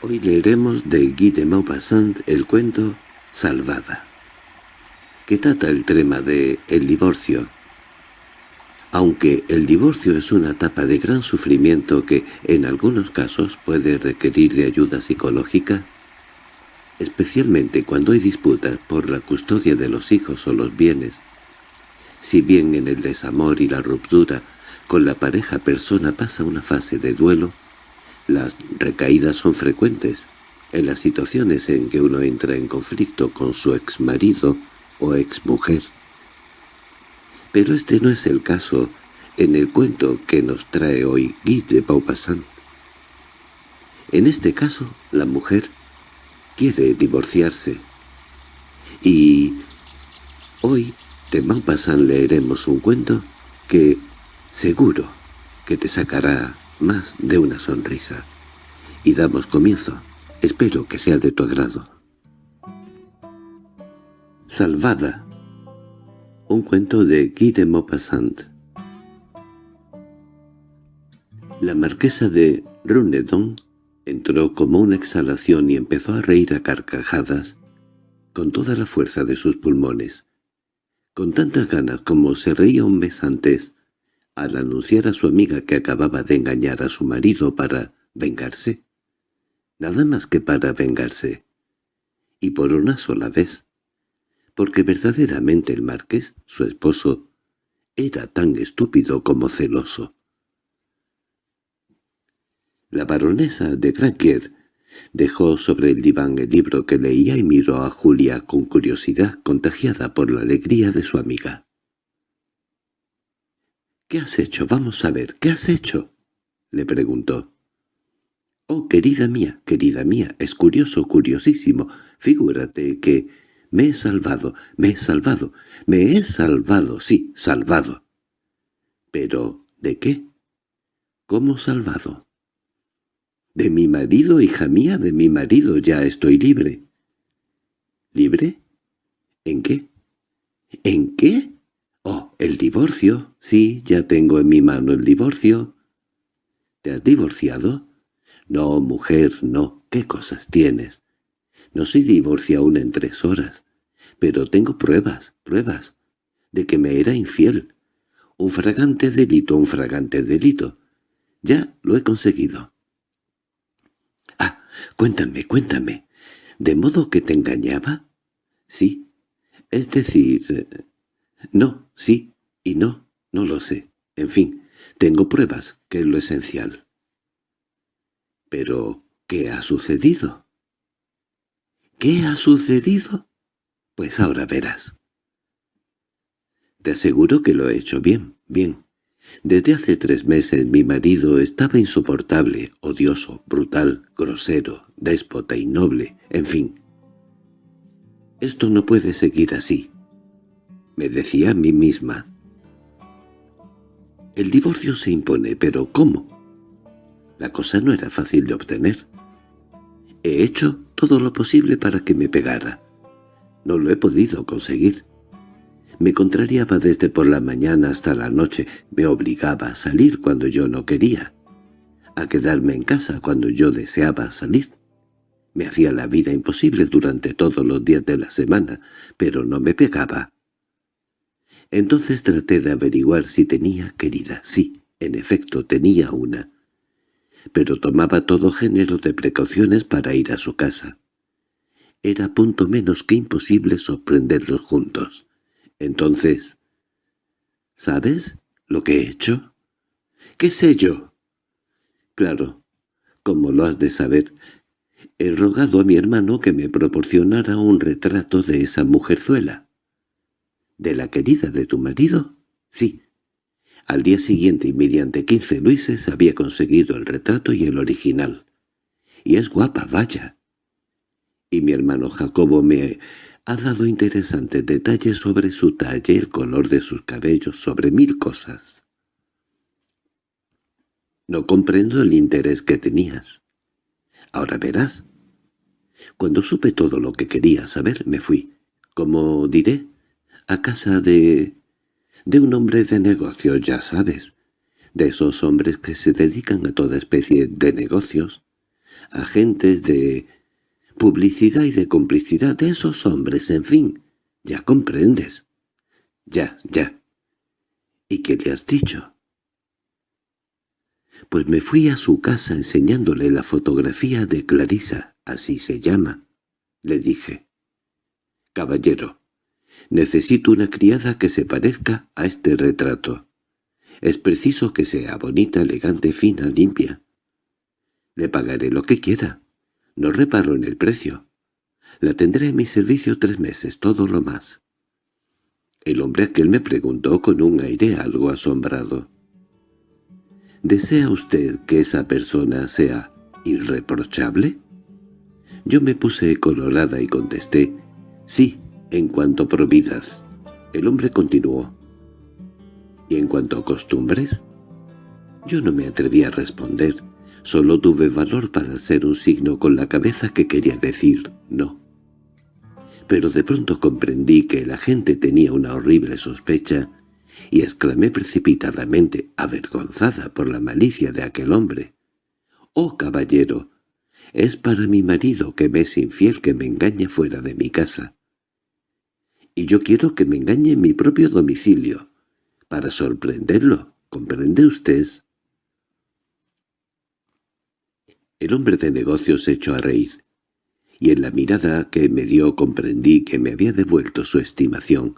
Hoy leeremos de Guy de Maupassant el cuento Salvada, que trata el tema de el divorcio. Aunque el divorcio es una etapa de gran sufrimiento que, en algunos casos, puede requerir de ayuda psicológica, especialmente cuando hay disputas por la custodia de los hijos o los bienes, si bien en el desamor y la ruptura con la pareja persona pasa una fase de duelo, las recaídas son frecuentes en las situaciones en que uno entra en conflicto con su exmarido o exmujer. Pero este no es el caso en el cuento que nos trae hoy Guy de Maupassant. En este caso, la mujer quiere divorciarse. Y hoy de Maupassant leeremos un cuento que seguro que te sacará más de una sonrisa. Y damos comienzo. Espero que sea de tu agrado. Salvada. Un cuento de Guy de Maupassant. La marquesa de Runedon entró como una exhalación y empezó a reír a carcajadas con toda la fuerza de sus pulmones, con tantas ganas como se reía un mes antes, al anunciar a su amiga que acababa de engañar a su marido para vengarse. Nada más que para vengarse. Y por una sola vez. Porque verdaderamente el marqués, su esposo, era tan estúpido como celoso. La baronesa de Granquier dejó sobre el diván el libro que leía y miró a Julia con curiosidad contagiada por la alegría de su amiga. —¿Qué has hecho? Vamos a ver, ¿qué has hecho? —le preguntó. —Oh, querida mía, querida mía, es curioso, curiosísimo. Figúrate que me he salvado, me he salvado, me he salvado, sí, salvado. —¿Pero de qué? ¿Cómo salvado? —De mi marido, hija mía, de mi marido, ya estoy libre. —¿Libre? ¿En qué? ¿En qué? El divorcio. Sí, ya tengo en mi mano el divorcio. —¿Te has divorciado? —No, mujer, no. ¿Qué cosas tienes? No soy divorcio aún en tres horas. Pero tengo pruebas, pruebas, de que me era infiel. Un fragante delito, un fragante delito. Ya lo he conseguido. —Ah, cuéntame, cuéntame. ¿De modo que te engañaba? —Sí. Es decir, no, sí y no, no lo sé. En fin, tengo pruebas, que es lo esencial. —¿Pero qué ha sucedido? —¿Qué ha sucedido? Pues ahora verás. Te aseguro que lo he hecho bien, bien. Desde hace tres meses mi marido estaba insoportable, odioso, brutal, grosero, déspota y noble, en fin. Esto no puede seguir así me decía a mí misma. El divorcio se impone, pero ¿cómo? La cosa no era fácil de obtener. He hecho todo lo posible para que me pegara. No lo he podido conseguir. Me contrariaba desde por la mañana hasta la noche, me obligaba a salir cuando yo no quería, a quedarme en casa cuando yo deseaba salir. Me hacía la vida imposible durante todos los días de la semana, pero no me pegaba. Entonces traté de averiguar si tenía querida. Sí, en efecto, tenía una. Pero tomaba todo género de precauciones para ir a su casa. Era punto menos que imposible sorprenderlos juntos. Entonces... ¿Sabes lo que he hecho? ¿Qué sé yo? Claro, como lo has de saber, he rogado a mi hermano que me proporcionara un retrato de esa mujerzuela. ¿De la querida de tu marido? Sí. Al día siguiente y mediante quince luises había conseguido el retrato y el original. Y es guapa, vaya. Y mi hermano Jacobo me ha dado interesantes detalles sobre su talle, el color de sus cabellos, sobre mil cosas. No comprendo el interés que tenías. Ahora verás. Cuando supe todo lo que quería saber, me fui. Como diré, a casa de... de un hombre de negocio, ya sabes, de esos hombres que se dedican a toda especie de negocios. agentes de publicidad y de complicidad de esos hombres, en fin. Ya comprendes. Ya, ya. ¿Y qué le has dicho? Pues me fui a su casa enseñándole la fotografía de Clarisa, así se llama. Le dije. Caballero, necesito una criada que se parezca a este retrato. Es preciso que sea bonita, elegante, fina, limpia. Le pagaré lo que quiera. No reparo en el precio. La tendré en mi servicio tres meses, todo lo más. El hombre aquel me preguntó con un aire algo asombrado. ¿Desea usted que esa persona sea irreprochable? Yo me puse colorada y contesté, sí, en cuanto providas. El hombre continuó. ¿Y en cuanto a costumbres? Yo no me atreví a responder, solo tuve valor para hacer un signo con la cabeza que quería decir no. Pero de pronto comprendí que la gente tenía una horrible sospecha y exclamé precipitadamente, avergonzada por la malicia de aquel hombre. «¡Oh, caballero! Es para mi marido que me es infiel que me engaña fuera de mi casa. Y yo quiero que me engañe en mi propio domicilio para sorprenderlo. ¿Comprende usted? El hombre de negocios se echó a reír, y en la mirada que me dio comprendí que me había devuelto su estimación,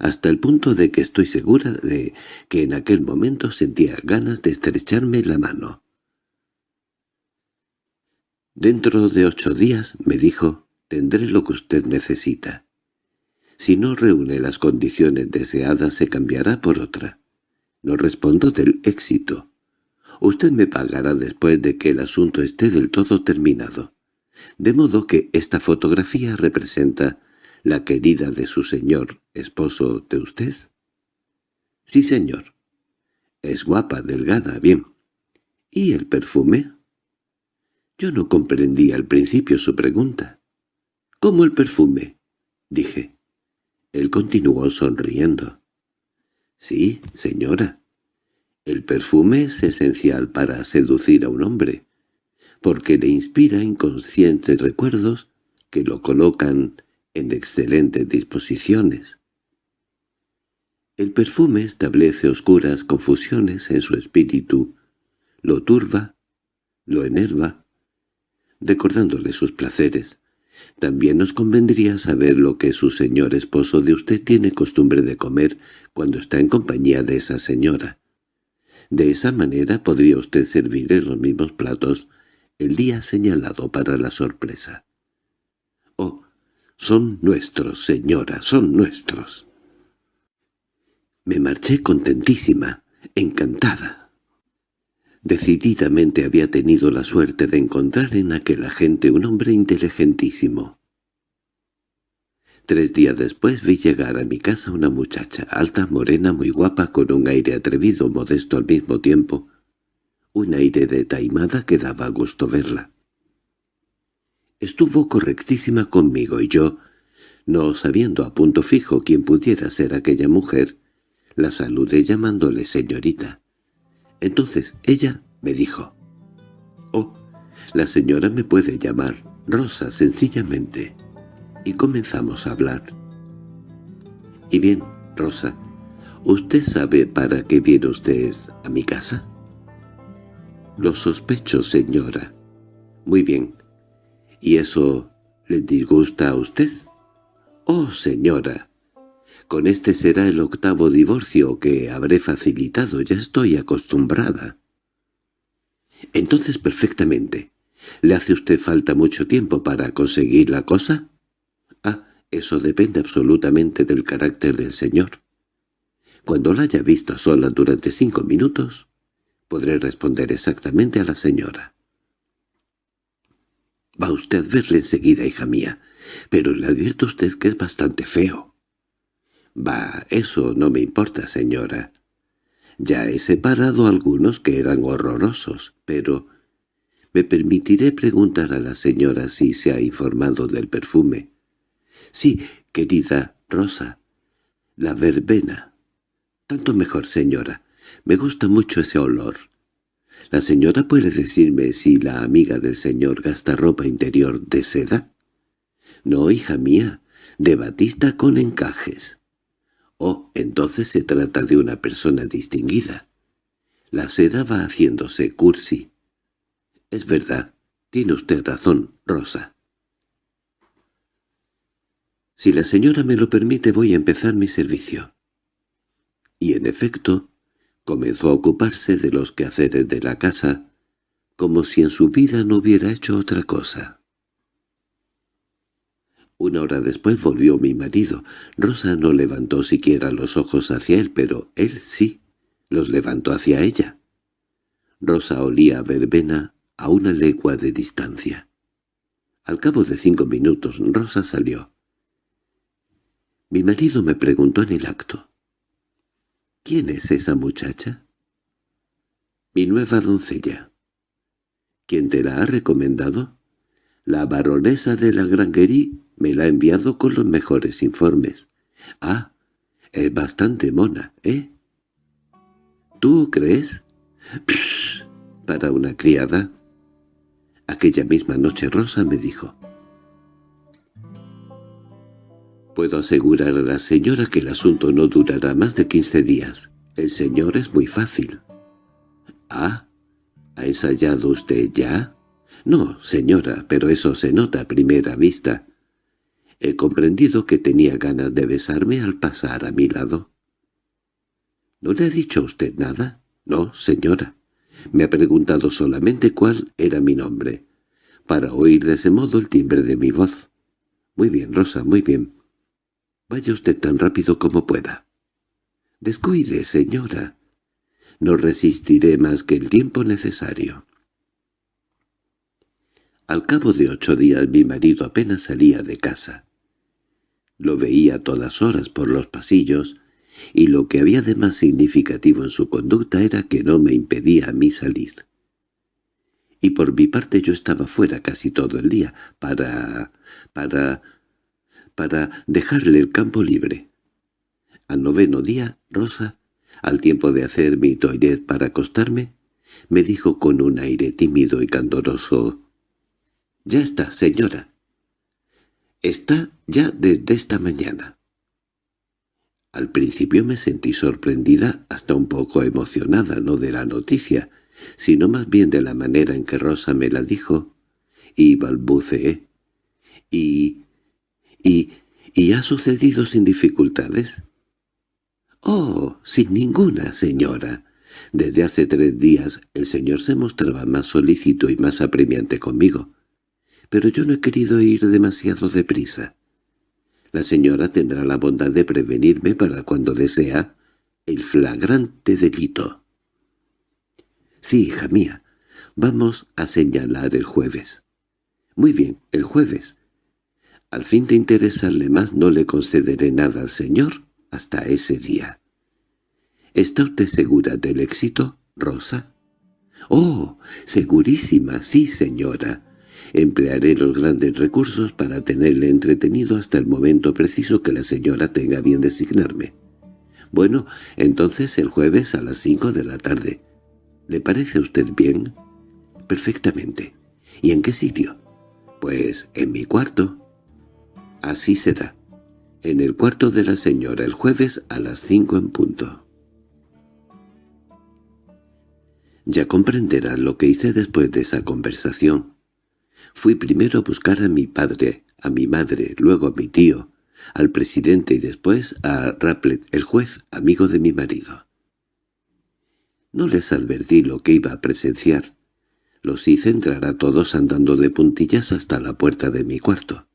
hasta el punto de que estoy segura de que en aquel momento sentía ganas de estrecharme la mano. «Dentro de ocho días», me dijo, «tendré lo que usted necesita. Si no reúne las condiciones deseadas se cambiará por otra. No respondo del éxito. Usted me pagará después de que el asunto esté del todo terminado. De modo que esta fotografía representa la querida de su señor, esposo de usted. Sí, señor. Es guapa, delgada, bien. ¿Y el perfume? Yo no comprendí al principio su pregunta. —¿Cómo el perfume? —dije. Él continuó sonriendo. —Sí, señora. El perfume es esencial para seducir a un hombre, porque le inspira inconscientes recuerdos que lo colocan en excelentes disposiciones. El perfume establece oscuras confusiones en su espíritu, lo turba, lo enerva, recordándole sus placeres, también nos convendría saber lo que su señor esposo de usted tiene costumbre de comer cuando está en compañía de esa señora. De esa manera podría usted servir los mismos platos el día señalado para la sorpresa. —Oh, son nuestros, señora, son nuestros. Me marché contentísima, encantada. Decididamente había tenido la suerte de encontrar en aquel agente un hombre inteligentísimo. Tres días después vi llegar a mi casa una muchacha, alta, morena, muy guapa, con un aire atrevido, modesto al mismo tiempo, un aire de taimada que daba gusto verla. Estuvo correctísima conmigo y yo, no sabiendo a punto fijo quién pudiera ser aquella mujer, la saludé llamándole señorita. Entonces ella me dijo, «Oh, la señora me puede llamar Rosa sencillamente». Y comenzamos a hablar. «Y bien, Rosa, ¿usted sabe para qué viene usted a mi casa?» «Lo sospecho, señora». «Muy bien. ¿Y eso le disgusta a usted?» «Oh, señora, con este será el octavo divorcio que habré facilitado, ya estoy acostumbrada. Entonces perfectamente. ¿Le hace usted falta mucho tiempo para conseguir la cosa? Ah, eso depende absolutamente del carácter del señor. Cuando la haya visto a solas durante cinco minutos, podré responder exactamente a la señora. Va usted a verle enseguida, hija mía, pero le advierto a usted que es bastante feo. —Bah, eso no me importa, señora. Ya he separado algunos que eran horrorosos, pero... Me permitiré preguntar a la señora si se ha informado del perfume. —Sí, querida Rosa. La verbena. Tanto mejor, señora. Me gusta mucho ese olor. ¿La señora puede decirme si la amiga del señor gasta ropa interior de seda? No, hija mía, de batista con encajes. Oh, entonces se trata de una persona distinguida. La seda va haciéndose cursi. Es verdad, tiene usted razón, Rosa. Si la señora me lo permite voy a empezar mi servicio. Y en efecto, comenzó a ocuparse de los quehaceres de la casa, como si en su vida no hubiera hecho otra cosa. Una hora después volvió mi marido. Rosa no levantó siquiera los ojos hacia él, pero él sí los levantó hacia ella. Rosa olía a verbena a una legua de distancia. Al cabo de cinco minutos Rosa salió. Mi marido me preguntó en el acto. —¿Quién es esa muchacha? —Mi nueva doncella. —¿Quién te la ha recomendado? La baronesa de la Grangerie me la ha enviado con los mejores informes. —Ah, es bastante mona, ¿eh? ¿Tú crees? Psh, para una criada. Aquella misma noche Rosa me dijo, Puedo asegurar a la señora que el asunto no durará más de quince días. El señor es muy fácil. —Ah, ¿ha ensayado usted ya? —No, señora, pero eso se nota a primera vista. He comprendido que tenía ganas de besarme al pasar a mi lado. —¿No le ha dicho usted nada? —No, señora. Me ha preguntado solamente cuál era mi nombre, para oír de ese modo el timbre de mi voz. —Muy bien, Rosa, muy bien. Vaya usted tan rápido como pueda. Descuide, señora. No resistiré más que el tiempo necesario. Al cabo de ocho días mi marido apenas salía de casa. Lo veía a todas horas por los pasillos, y lo que había de más significativo en su conducta era que no me impedía a mí salir. Y por mi parte yo estaba fuera casi todo el día, para... para para dejarle el campo libre. Al noveno día, Rosa, al tiempo de hacer mi toilet para acostarme, me dijo con un aire tímido y candoroso, «Ya está, señora. Está ya desde esta mañana». Al principio me sentí sorprendida, hasta un poco emocionada, no de la noticia, sino más bien de la manera en que Rosa me la dijo, y balbuceé. «¿Y —¿Y, y ha sucedido sin dificultades? —Oh, sin ninguna, señora. Desde hace tres días el señor se mostraba más solícito y más apremiante conmigo. Pero yo no he querido ir demasiado deprisa. La señora tendrá la bondad de prevenirme para cuando desea el flagrante delito. —Sí, hija mía. Vamos a señalar el jueves. —Muy bien, el jueves. Al fin de interesarle más no le concederé nada al señor hasta ese día. —¿Está usted segura del éxito, Rosa? —Oh, segurísima, sí, señora. Emplearé los grandes recursos para tenerle entretenido hasta el momento preciso que la señora tenga bien designarme. Bueno, entonces el jueves a las cinco de la tarde. ¿Le parece a usted bien? —Perfectamente. ¿Y en qué sitio? —Pues en mi cuarto. Así será. En el cuarto de la señora el jueves a las cinco en punto. Ya comprenderás lo que hice después de esa conversación. Fui primero a buscar a mi padre, a mi madre, luego a mi tío, al presidente y después a Raplet, el juez, amigo de mi marido. No les advertí lo que iba a presenciar. Los hice entrar a todos andando de puntillas hasta la puerta de mi cuarto.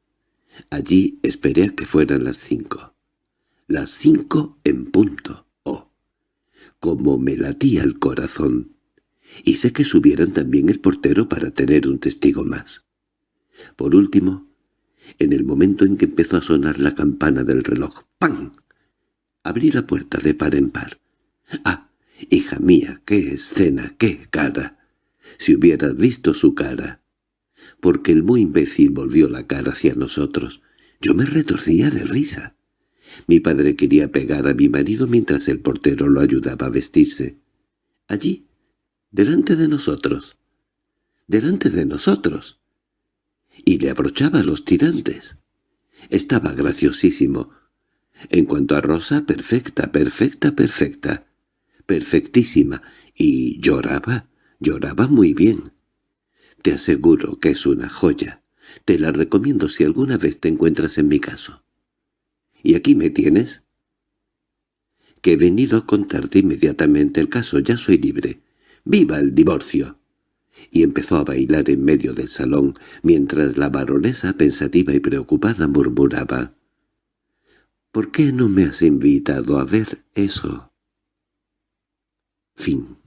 Allí esperé a que fueran las cinco. Las cinco en punto. Oh, como me latía el corazón. Hice que subieran también el portero para tener un testigo más. Por último, en el momento en que empezó a sonar la campana del reloj, ¡pam! Abrí la puerta de par en par. ¡Ah, hija mía, qué escena, qué cara! Si hubieras visto su cara porque el muy imbécil volvió la cara hacia nosotros. Yo me retorcía de risa. Mi padre quería pegar a mi marido mientras el portero lo ayudaba a vestirse. Allí, delante de nosotros, delante de nosotros. Y le abrochaba los tirantes. Estaba graciosísimo. En cuanto a Rosa, perfecta, perfecta, perfecta, perfectísima, y lloraba, lloraba muy bien. Te aseguro que es una joya. Te la recomiendo si alguna vez te encuentras en mi caso. ¿Y aquí me tienes? Que he venido a contarte inmediatamente el caso, ya soy libre. ¡Viva el divorcio! Y empezó a bailar en medio del salón, mientras la baronesa, pensativa y preocupada, murmuraba. ¿Por qué no me has invitado a ver eso? Fin